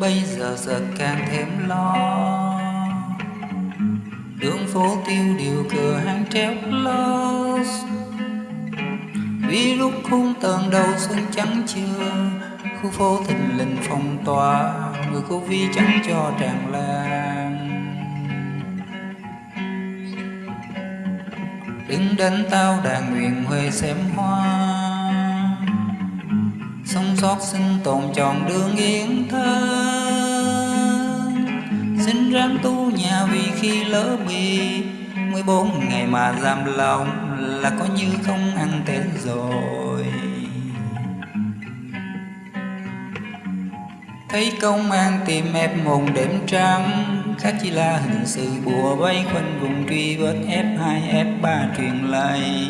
bây giờ giờ càng thêm lo. Đường phố tiêu điều cửa hàng treo close. Vì lúc khung tầng đầu xuân trắng chưa, khu phố thình lình phong tỏa, người cô vi chẳng cho tràn lan. Đứng đến tao đàn nguyện huê xem hoa sống sót sinh tồn tròn đường yên thân xin ráng tu nhà vì khi lỡ bị 14 ngày mà giam lòng là có như không ăn tết rồi. Thấy công an tìm ép mồm đêm trắng, khác chỉ là hình sự bùa vây quanh vùng truy vết F2 F3 truyền lại.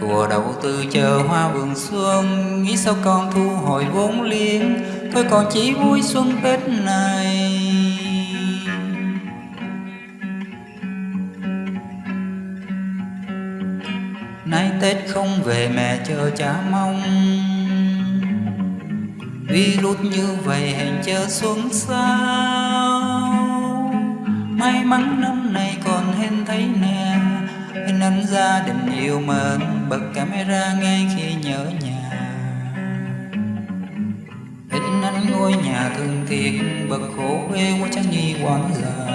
Của đầu tư chờ hoa vườn xuân. Nghĩ sao con thu hồi vốn liếng, thôi còn chỉ vui xuân tết này. Nay tết không về mẹ chờ cha mong. Virus như vậy hẹn chờ xuống sao? May mắn năm nay còn hên thấy nè hình ảnh gia đình yêu mến, bật camera ngay khi nhớ nhà. Hình ảnh ngôi nhà thân thiện bật khổ quê quá trang nhi quán già.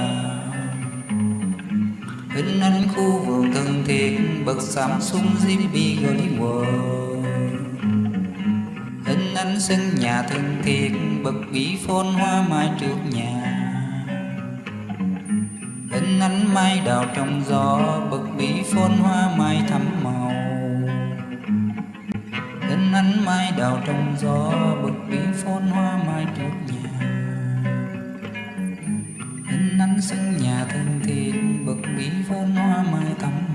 Hình ảnh khu vườn thân thiết bật Samsung ZB Hollywood hình ảnh sân nhà thân thiết bật vĩ phôn hoa mai trước nhà hình nắng mai đào trong gió, bực bí phôn hoa mai thắm màu. Hình nắng mai đào trong gió, bực bí phôn hoa mai trước nhà. Hình nắng sân nhà thân thiện bực bí phôn hoa mai thắm màu